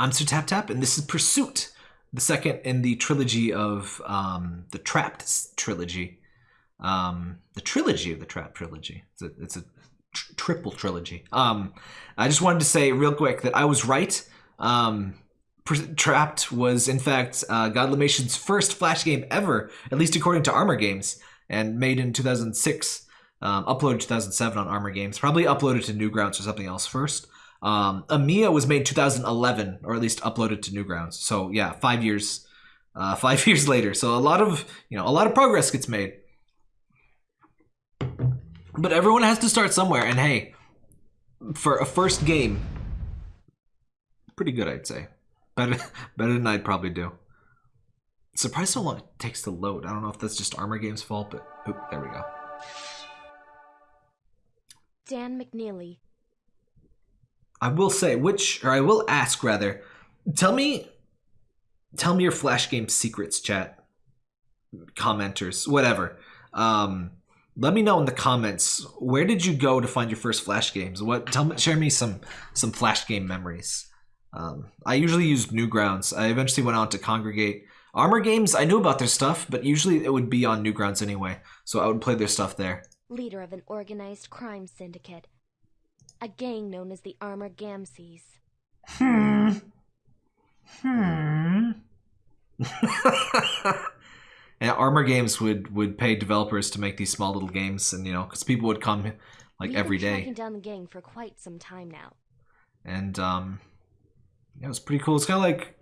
I'm Sir Tap Tap, and this is Pursuit, the second in the trilogy of um, the Trapped trilogy. Um, the trilogy of the Trapped trilogy. It's a, it's a tr- triple trilogy. Um, I just wanted to say real quick that I was right. Um, Trapped was, in fact, uh, Godlimation's first Flash game ever, at least according to Armor Games, and made in 2006. Um, uploaded 2007 on Armor Games. Probably uploaded to Newgrounds or something else first. Um, was made 2011, or at least uploaded to Newgrounds. So yeah, five years, uh, five years later. So a lot of you know a lot of progress gets made. But everyone has to start somewhere, and hey, for a first game, pretty good, I'd say. Better, better than I'd probably do. Surprised how long it takes to load. I don't know if that's just Armor Games' fault, but oop, there we go. Dan McNeely. I will say, which, or I will ask rather, tell me, tell me your Flash game secrets, chat, commenters, whatever. Um, let me know in the comments where did you go to find your first Flash games? What? Tell me, share me some some Flash game memories. Um, I usually used Newgrounds. I eventually went on to Kongregate. Armor games, I knew about their stuff, but usually it would be on Newgrounds anyway, so I would play their stuff there. leader of an organized crime syndicate. A gang known as the Armor Gamses. Hmm. Hmm. and Armor Games would would pay developers to make these small little games, and you know, because people would come like every day. We've every been day, tracking down the gang for quite some time now. and um, yeah, it was pretty cool. It's kind of like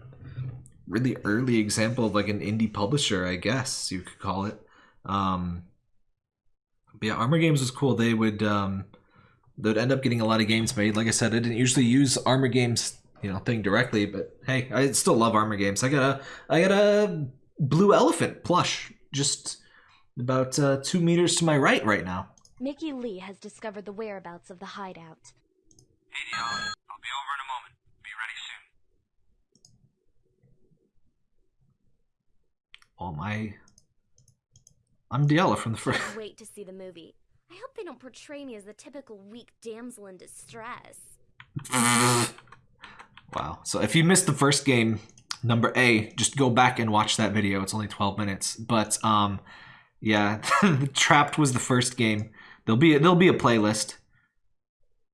really early example of like an indie publisher, I guess you could call it. Um, but yeah, Armor Games was cool. They would um, they'd end up getting a lot of games made. Like I said, I didn't usually use Armor Games you know thing directly, but hey, I still love Armor Games. I got a I got a blue elephant plush just about uh, two meters to my right right now. Mickey Lee has discovered the whereabouts of the hideout. Hey, Dion. I'll be over in a moment. Be ready soon. Oh my. I'm Dahlia from the first. Wait to see the movie. I hope they don't portray me as the typical weak damsel in distress. Wow. So if you missed the first game, number A, just go back and watch that video. It's only 12 minutes. But um yeah, Trapped was the first game. There'll be there'll be a playlist.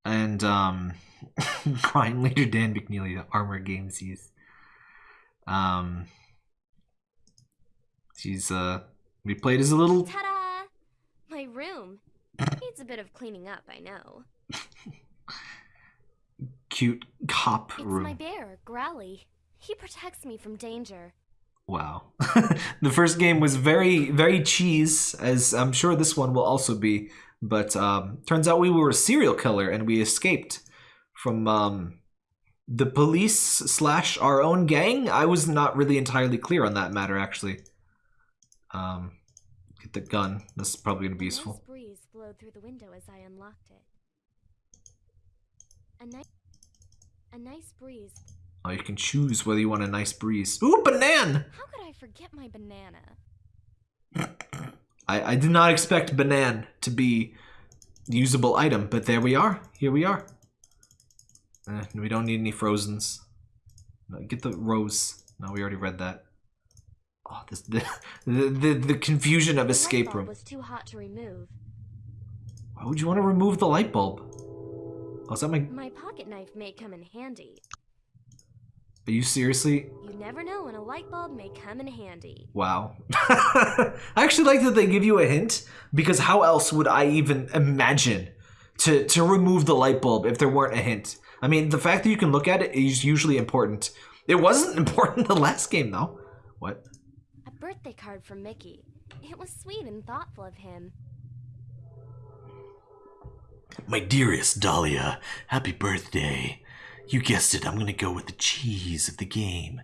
And um crime leader Dan McNeely, the armor games he's um he's uh we played as a little Ta-da! My room. Needs a bit of cleaning up, I know. cute cop It's room. my bear, Growly. He protects me from danger. Wow. the first game was very, very cheese, as I'm sure this one will also be. But um, turns out we were a serial killer and we escaped from um, the police slash our own gang. I was not really entirely clear on that matter, actually. Um, get the gun. This is probably going to be useful. Blowed through the window as I unlocked it. A nice, a nice breeze. Oh, you can choose whether you want a nice breeze. Ooh, banana! How could I forget my banana? I, I did not expect banan to be usable item, but there we are. Here we are. Eh, we don't need any frozens. No, get the rose. No, we already read that. Oh, this the the, the, the confusion of The escape room. was too hot to remove. Why would you want to remove the light bulb? Oh, is that my? My pocket knife may come in handy. Are you seriously? You never know when a light bulb may come in handy. Wow. I actually like that they give you a hint because how else would I even imagine to to remove the light bulb if there weren't a hint? I mean, the fact that you can look at it is usually important. It wasn't important the last game though. What? A birthday card from Mickey. It was sweet and thoughtful of him. My dearest Dahlia, happy birthday. You guessed it, I'm gonna go with the cheese of the game.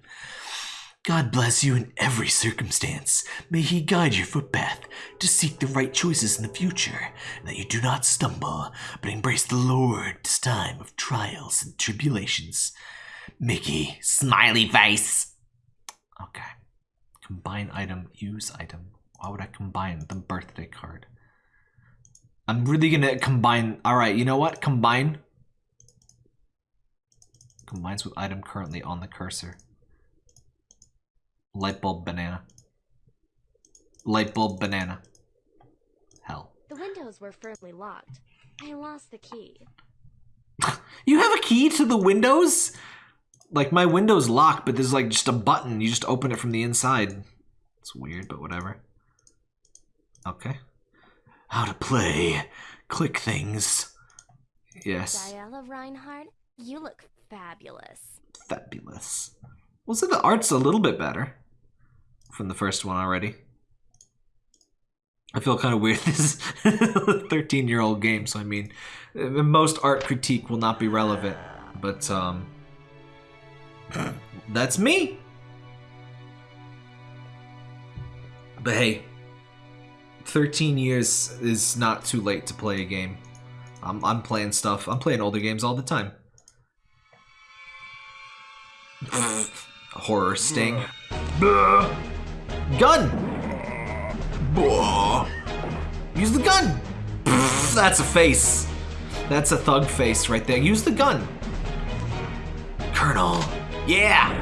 God bless you in every circumstance. May He guide your footpath to seek the right choices in the future, and that you do not stumble, but embrace the Lord's time of trials and tribulations. Mickey, smiley face. Okay. Combine item, use item. Why would I combine the birthday card? I'm really gonna combine. All right, you know what? Combine. Combines with item currently on the cursor. Light bulb banana. Light bulb banana. Hell. The windows were firmly locked. I lost the key. You have a key to the windows? Like my window's locked, but there's like just a button. You just open it from the inside. It's weird, but whatever. Okay. How to play. Click things. Yes. Dahlia Reinhardt, you look fabulous. Fabulous. Well, so the art's a little bit better from the first one already. I feel kind of weird. This is a 13 year old game, so I mean, uh, most art critique will not be relevant, but um, that's me. But hey, 13 years is not too late to play a game. I'm, I'm playing stuff. I'm playing older games all the time. Horror sting. Gun! Use the gun! That's a face. That's a thug face right there. Use the gun. Colonel. Yeah!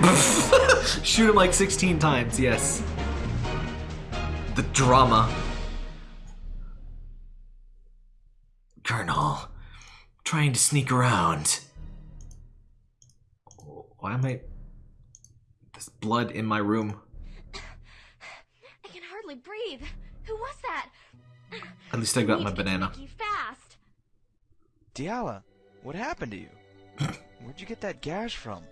Shoot him like 16 times, yes. The drama. Colonel. Trying to sneak around. Why am I... There's blood in my room. I can hardly breathe. Who was that? At least I got Need my to get to banana. Mickey fast. Dahlia, what happened to you? Where'd you get that gash from?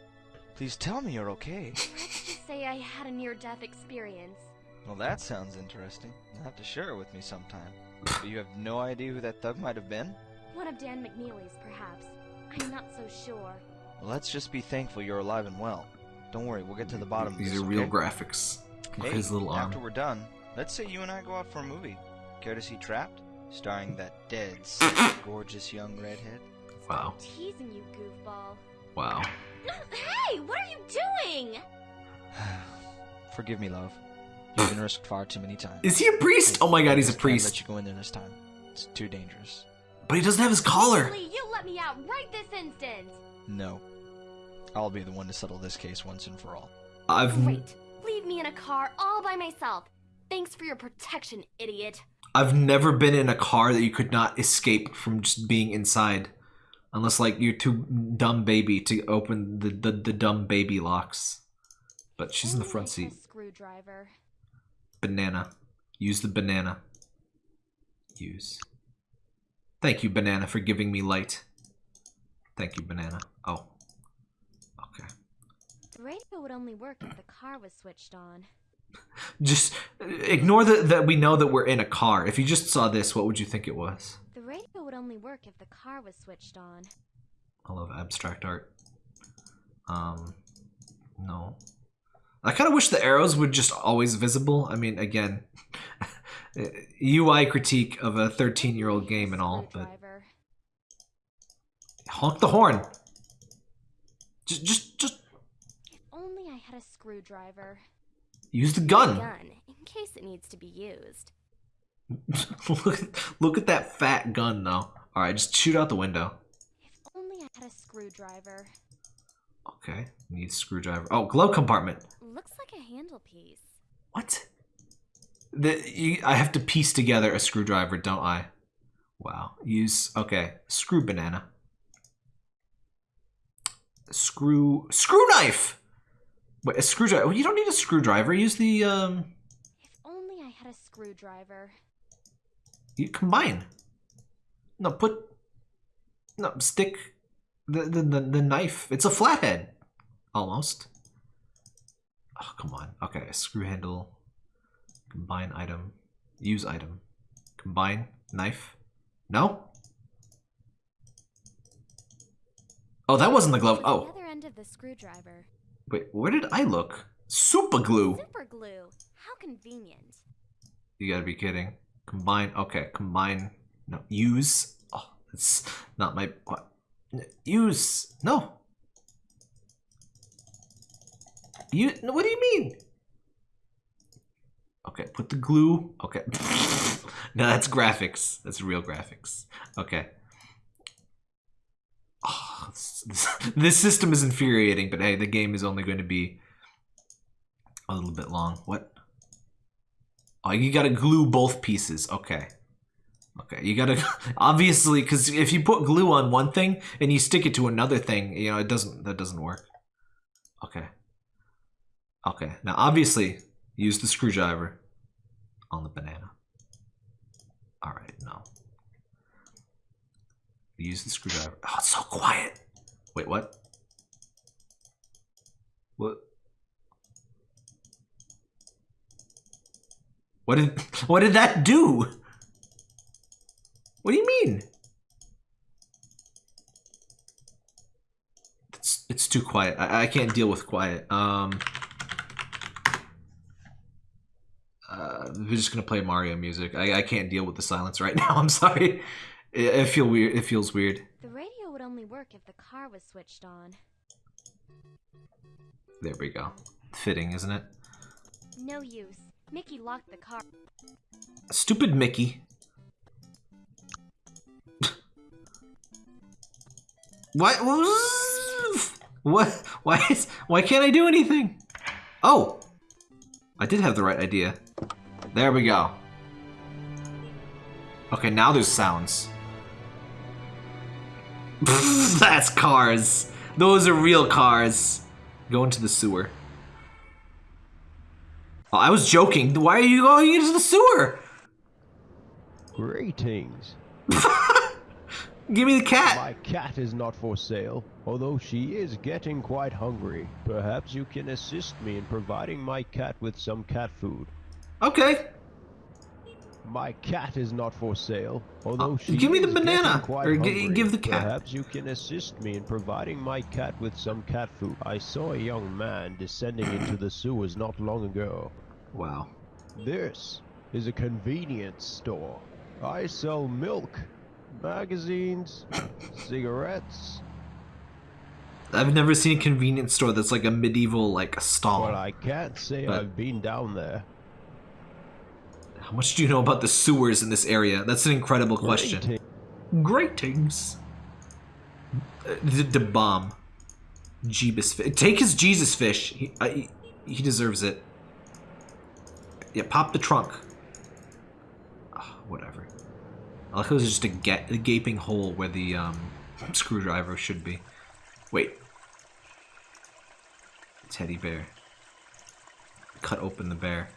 Please tell me you're okay. Let's just say I had a near-death experience. Well, that sounds interesting. You'll have to share it with me sometime. But you have no idea who that thug might have been? One of Dan McNeely's, perhaps. I'm not so sure. Well, let's just be thankful you're alive and well. Don't worry, we'll get to the bottom of These this, are real okay? graphics. Hey, his little arm. after we're done, let's say you and I go out for a movie. Care to see Trapped? Starring that dead, gorgeous young redhead. Wow. Teasing you, goofball. Wow. Hey, what are you doing? Forgive me, love. You've been risked far too many times. Is he a priest? Oh my god, he's a priest. can't Let you go in there this time. It's too dangerous. But he doesn't have his collar. You let me out right this instant. No. I'll be the one to settle this case once and for all. I've Great. Leave me in a car all by myself. Thanks for your protection, idiot. I've never been in a car that you could not escape from just being inside. Unless like you're too dumb baby to open the, the, the dumb baby locks. But she's in the front seat. Screwdriver. Banana. Use the banana. Use. Thank you, banana, for giving me light. Thank you, banana. Oh. Okay. The radio would only work if the car was switched on. Just uh, ignore that that we know that we're in a car. If you just saw this, what would you think it was? The radio would only work if the car was switched on. I love abstract art. Um, no. I kind of wish the arrows would just always visible. I mean, again, UI critique of a 13 year old game and all, but honk the horn. Just, just, just If only I had a screwdriver. use the gun. Gun, in case it needs to be used. look, look at that fat gun, though. All right, just shoot out the window. If only I had a screwdriver. Okay, need screwdriver. Oh, glove compartment. Like a handle piece. What? The, you, I have to piece together a screwdriver, don't I? Wow. Use okay. Screw banana. Screw screw knife. Wait, a screwdriver. You don't need a screwdriver. Use the um. If only I had a screwdriver. You combine. No, put. No, stick the the the, the knife. It's a flathead, almost. Oh come on. Okay, screw handle. Combine item. Use item. Combine knife. No. Oh, that wasn't the glove. The Oh, other end of the screwdriver. wait. Where did I look? Super glue. Super glue. How convenient. You gotta be kidding. Combine. Okay, combine. No, use. Oh, it's not my. What? Use. No. You. What do you mean? Okay, put the glue. Okay. no, that's graphics. That's real graphics. Okay. Oh, this, this- this system is infuriating, but hey, the game is only going to be a little bit long. What? Oh, you gotta glue both pieces. Okay. Okay, you gotta obviously because if you put glue on one thing and you stick it to another thing, you know it doesn't. That doesn't work. Okay. Okay. Now, obviously, use the screwdriver on the banana. All right. No. Use the screwdriver. Oh, it's so quiet. Wait, what? What? What did what did that do? What do you mean? It's it's too quiet. I, I can't deal with quiet. Um we're just gonna play Mario music. I, I can't deal with the silence right now. I'm sorry. It, it feel weird. It feels weird. The radio would only work if the car was switched on. There we go. Fitting, isn't it? No use. Mickey locked the car. Stupid Mickey. What? What? Why is? Why can't I do anything? Oh, I did have the right idea. There we go. Okay, now there's sounds. That's cars. Those are real cars. Go into the sewer. Oh, I was joking. Why are you going into the sewer? Greetings. Give me the cat. My cat is not for sale, although she is getting quite hungry. Perhaps you can assist me in providing my cat with some cat food. Okay. My cat is not for sale, although Uh, she give me the banana, quite or hungry. give the cat. Perhaps you can assist me in providing my cat with some cat food. I saw a young man descending into the sewers not long ago. Wow. This is a convenience store. I sell milk, magazines, cigarettes, I've never seen a convenience store that's like a medieval like stall. but I can't say But- I've been down there. How much do you know about the sewers in this area? That's an incredible question. Greeting- Gratings. Uh, the, the bomb. Jeebus fish. Take his Jesus fish. He, uh, he, deserves it. Yeah, pop the trunk. Ah, whatever. I like how there's just a, ga- a gaping hole where the um, screwdriver should be. Wait. Teddy bear. Cut open the bear.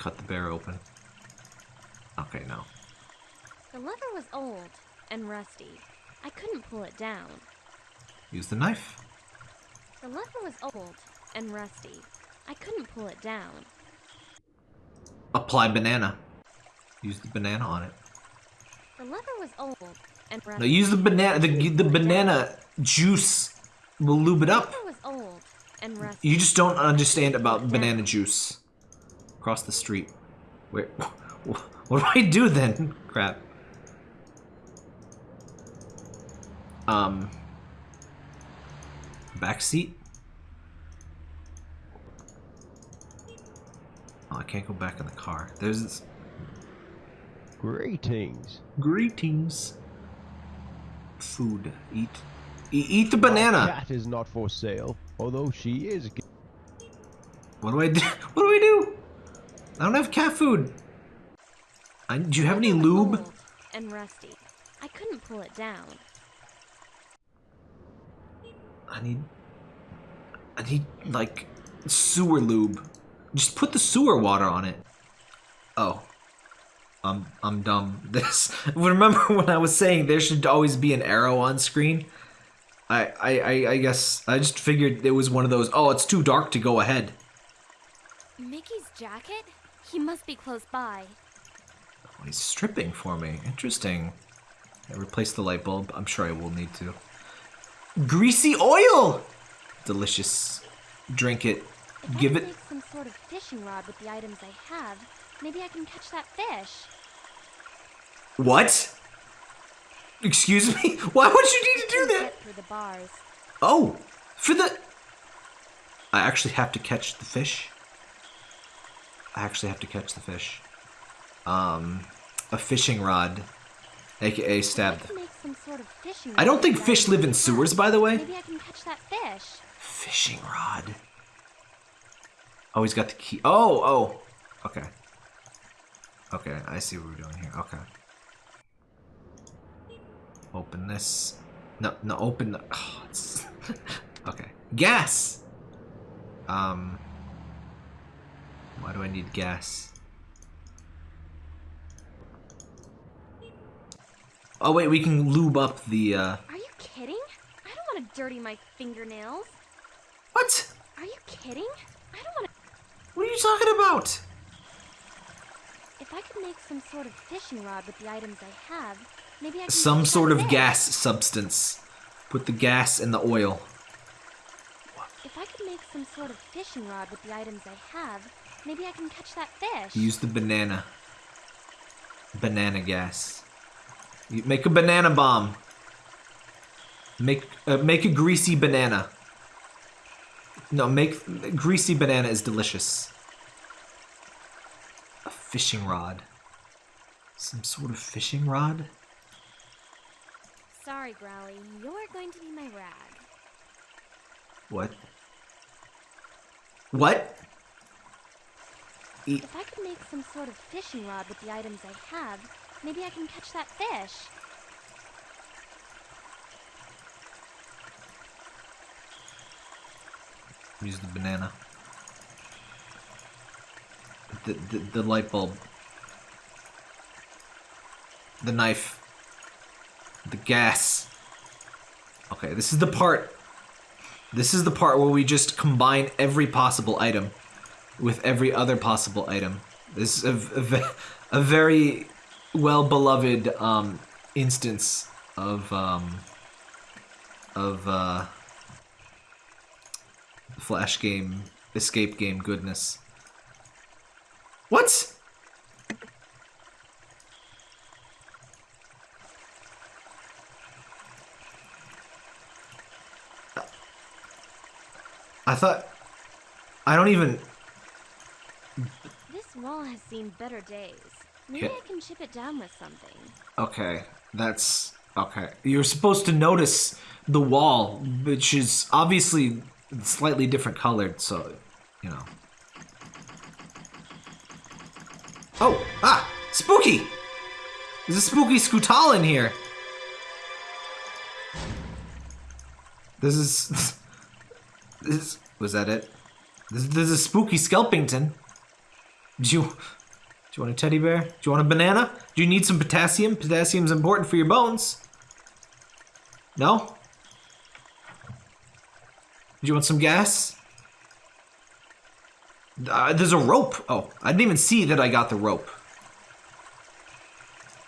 Cut the bear open. Okay, no. The lever was old and rusty. I couldn't pull it down. Use the knife. The lever was old and rusty. I couldn't pull it down. Apply banana. Use the banana on it. The lever was old and rusty. No, use the banana. The the banana juice will lube it The up. lever was old and rusty. You just don't understand about banana juice. Across the street. Wait, what do I do then? Crap. Um. Back seat. Oh, I can't go back in the car. There's this. Greetings. Greetings. Food. Eat. E- eat the banana. That is not for sale, although she is. What do I do? What do I do? I don't have cat food. I, do you have any The lever was lube? and rusty. I couldn't pull it down. I need. I need like sewer lube. Just put the sewer water on it. Oh. I'm I'm dumb. This remember when I was saying there should always be an arrow on screen? I, I, I, I guess I just figured it was one of those, oh, it's too dark to go ahead. Mickey's jacket? He must be close by. Oh, he's stripping for me. Interesting. I replace the light bulb. I'm sure I will need to. Greasy oil! Delicious. Drink it. If Give I it. make some sort of fishing rod with the items I have, maybe I can catch that fish. What? Excuse me? Why would you need to do that? Through the bars. Oh, for the. I actually have to catch the fish. I actually have to catch the fish. Um, a fishing rod, aka stab. I can make some some sort of. I don't think fish live in sewers, by the way. Maybe I can catch that fish. Fishing rod. Oh, he's got the key. Oh, oh. Okay. Okay, I see what we're doing here. Okay. Open this. No, no, open the. Oh, okay. Gas! Um. Why do I need gas? Oh, wait, we can lube up the, uh. Are you kidding? I don't want to dirty my fingernails. What? Are you kidding? I don't want to. What are you talking about? If I could make some sort of fishing rod with the items I have, maybe I can. some sort of gas substance. Put the gas in the oil. If I could make some sort of fishing rod with the items I have, maybe I can catch that fish. Use the banana. Banana gas. You make a banana bomb. Make uh, make a greasy banana. No, make greasy banana is delicious. A fishing rod. Some sort of fishing rod? Sorry, Growly, you're going to be my rag. What? What? E- If I could make some sort of fishing rod with the items I have, maybe I can catch that fish. Use the banana. The, the, the light bulb. The knife. The gas. Okay, this is the part. This is the part where we just combine every possible item with every other possible item. This is a, a, a very well beloved um, instance of um, of uh, flash game, escape game goodness. What? I thought. I don't even. This wall has seen better days. Maybe Yeah. I can chip it down with something. Okay, that's. Okay. You're supposed to notice the wall, which is obviously slightly different colored, so, you know. Oh! Ah! Spooky! There's a spooky Scootal in here! This is. This is. Was that it? This, this is a spooky Skelpington. Do you. Do you want a teddy bear? Do you want a banana? Do you need some potassium? Potassium's important for your bones. No? Do you want some gas? Uh, there's a rope. Oh, I didn't even see that I got the rope.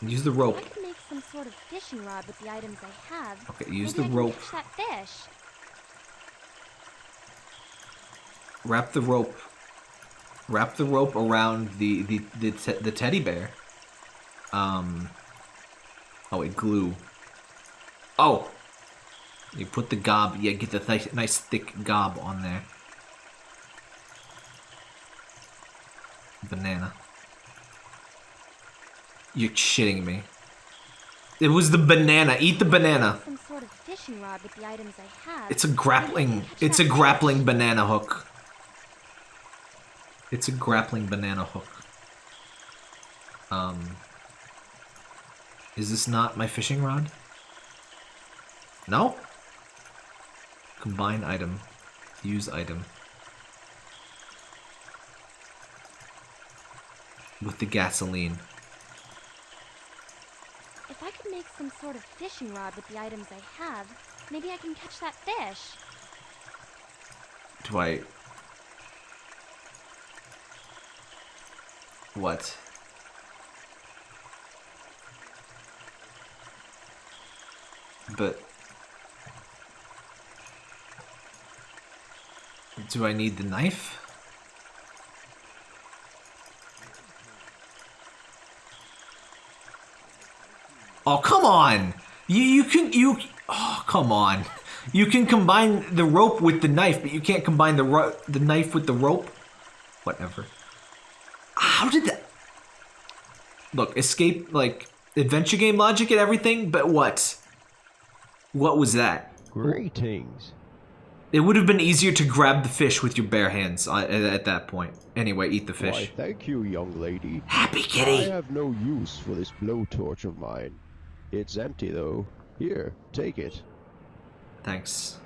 Use the rope. I could make some sort of fishing rod with the items I have, Okay, use maybe the rope. catch that fish. Wrap the rope. Wrap the rope around the the the, te- the teddy bear. Um. Oh wait, glue. Oh. You put the gob. Yeah, get the th- nice thick gob on there. Banana. You're shitting me. It was the banana. Eat the banana. Some sort of fishing rod with the items I have. It's a maybe I can grappling. It's a grappling banana hook. It's a grappling banana hook. Um. Is this not my fishing rod? No? Combine item. Use item. With the gasoline. If I could make some sort of fishing rod with the items I have, maybe I can catch that fish. Do I. What? But. Do I need the knife? Oh, come on! You, you can, you, oh, come on. You can combine the rope with the knife, but you can't combine the the knife with the rope. Whatever. How did that? Look, escape like adventure game logic and everything, but what? What was that? Greetings. It would have been easier to grab the fish with your bare hands uh, at, at that point. Anyway, eat the Why, fish. thank you, young lady. Happy kitty. I have no use for this blowtorch of mine. It's empty, though. Here, take it. Thanks.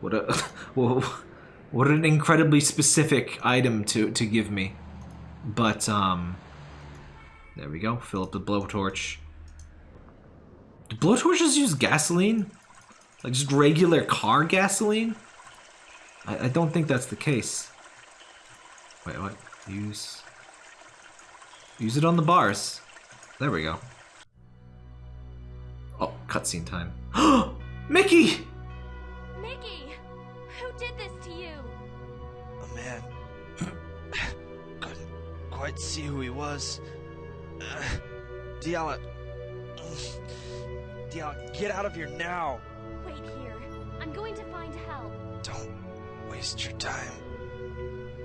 What a well, what an incredibly specific item to to give me. But um, there we go. Fill up the blowtorch. Do blowtorches use gasoline? Like just regular car gasoline? I, I don't think that's the case. Wait, what? Use. Use it on the bars. There we go. Oh, cutscene time. Mickey! Quite see who he was. Uh, Dahlia. Dahlia, get out of here now! Wait here. I'm going to find help. Don't waste your time.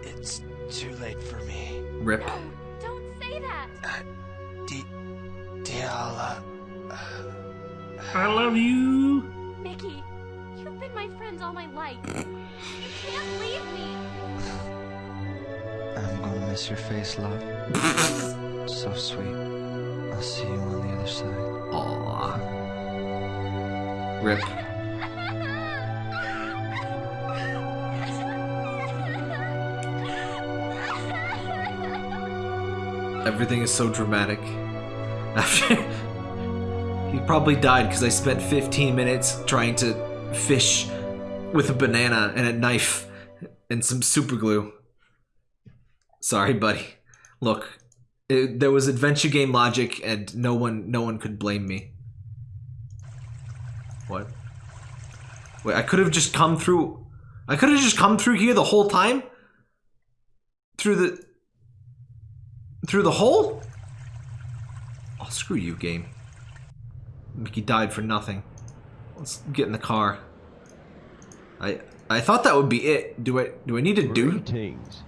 It's too late for me. Rip. No, don't say that. Di- Dahlia. I love you. Mickey, you've been my friend all my life. You can't leave me. Gonna miss your face, love. so sweet. I'll see you on the other side. Aww. Rip. Everything is so dramatic. After he probably died because I spent 15 minutes trying to fish with a banana and a knife and some super glue. Sorry, buddy. Look, it, there was adventure game logic, and no one, no one could blame me. What? Wait, I could have just come through. I could have just come through here the whole time. Through the. Through the hole. Oh, screw you, game. Mickey died for nothing. Let's get in the car. I I thought that would be it. Do I do I need to do? Greetings.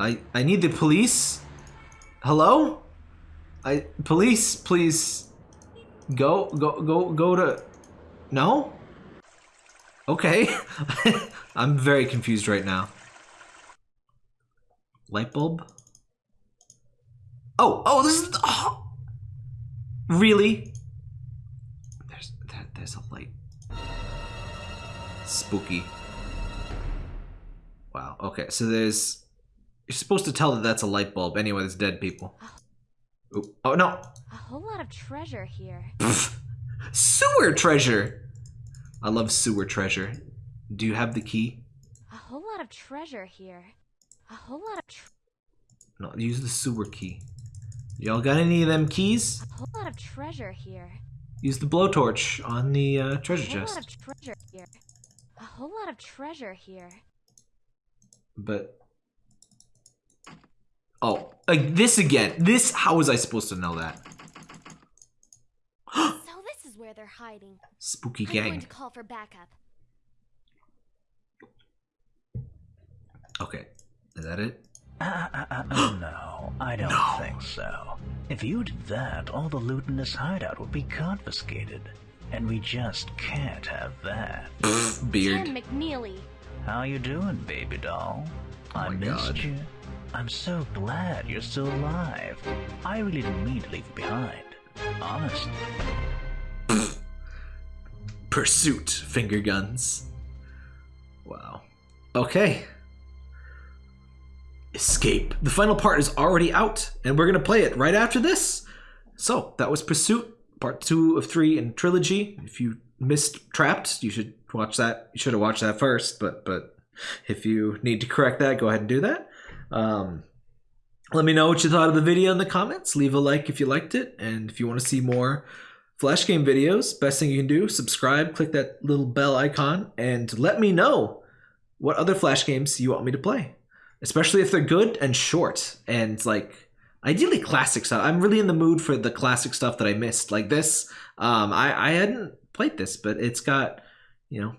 I I need the police. Hello? I police, please go go go go to No? Okay. I'm very confused right now. Light bulb? Oh, oh, this is oh. Really? There's there, there's a light. Spooky. Wow. Okay, so there's you're supposed to tell that that's a light bulb. Anyway, it's dead people. Oop. Oh no, A whole lot of treasure here. sewer treasure. I love sewer treasure. Do you have the key? A whole lot of treasure here. A whole lot of tr- No, use the sewer key. Y'all got any of them keys? a whole lot of treasure here. Use the blowtorch on the uh, treasure A whole lot chest. of treasure here. A whole lot of treasure here. But oh, like this again. This. How was I supposed to know that? so this is where they're hiding. Spooky I'm going to call for backup. Okay, is that it? Uh, uh, uh, uh, no, I don't think so. If you did that, all the loot in this hideout would be confiscated. And we just can't have that. Beard. Tim McNeely. How you doing, baby doll? I Oh my missed God. you. I'm so glad you're still alive. I really didn't mean to leave you behind. Honestly. Pursuit finger guns. Wow. Okay. Escape. The final part is already out, and we're gonna play it right after this. So that was Pursuit, part two of three in trilogy. If you missed Trapped, you should watch that. You should have watched that first, but but if you need to correct that, go ahead and do that. Um, let me know what you thought of the video in the comments. Leave a like if you liked it, and if you want to see more Flash game videos, best thing you can do, subscribe, click that little bell icon, and let me know what other Flash games you want me to play. Especially if they're good and short and like ideally classic stuff. I'm really in the mood for the classic stuff that I missed. Like this. Um I, I hadn't played this, but it's got, you know,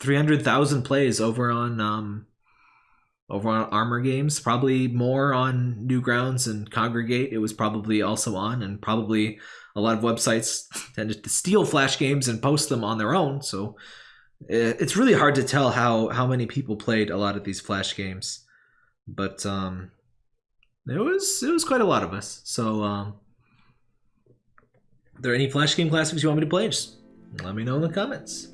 three hundred thousand plays over on um over on Armor Games. Probably more on Newgrounds and Kongregate. It was probably also on, and probably a lot of websites tended to steal Flash games and post them on their own. So it's really hard to tell how how many people played a lot of these Flash games, but um, it was it was quite a lot of us. So um, are there any Flash game classics you want me to play? Just let me know in the comments.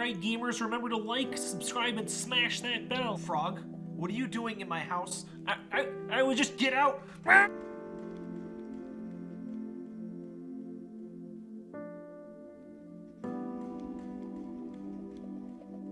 Alright, gamers, remember to like, subscribe, and smash that bell. Frog, what are you doing in my house? I, I, I would just get out.